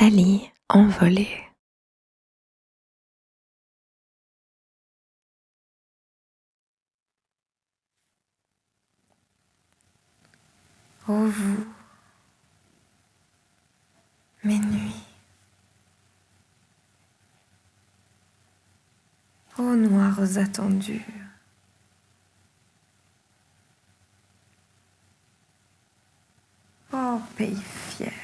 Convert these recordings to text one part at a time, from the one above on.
Nathalie envolée. Ô vous, mes nuits, ô noires attendues, ô pays fier,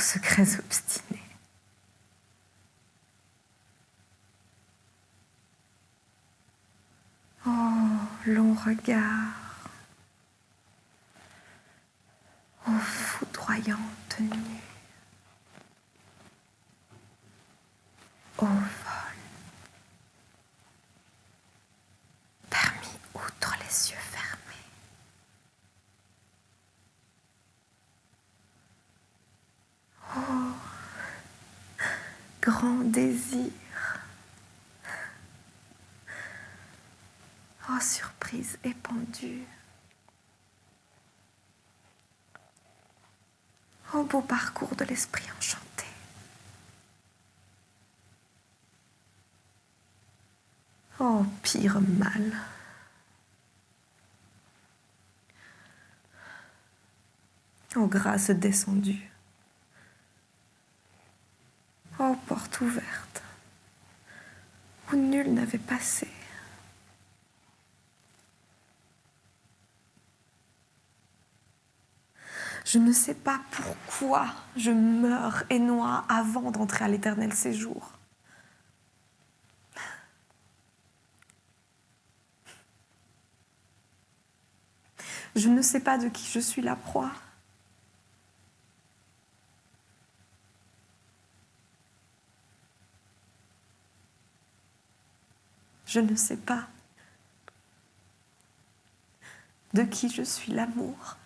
secrets obstinés. Oh, long regard, ô foudroyante nuit, grand désir, oh surprise épandue. Oh beau parcours de l'esprit enchanté. Oh pire mal. Oh grâce descendue. Porte ouverte où nul n'avait passé. Je ne sais pas pourquoi je meurs et noie avant d'entrer à l'éternel séjour. Je ne sais pas de qui je suis la proie. Je ne sais pas de qui je suis l'amour.